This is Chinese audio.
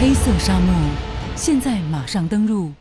黑色沙漠现在马上登陆。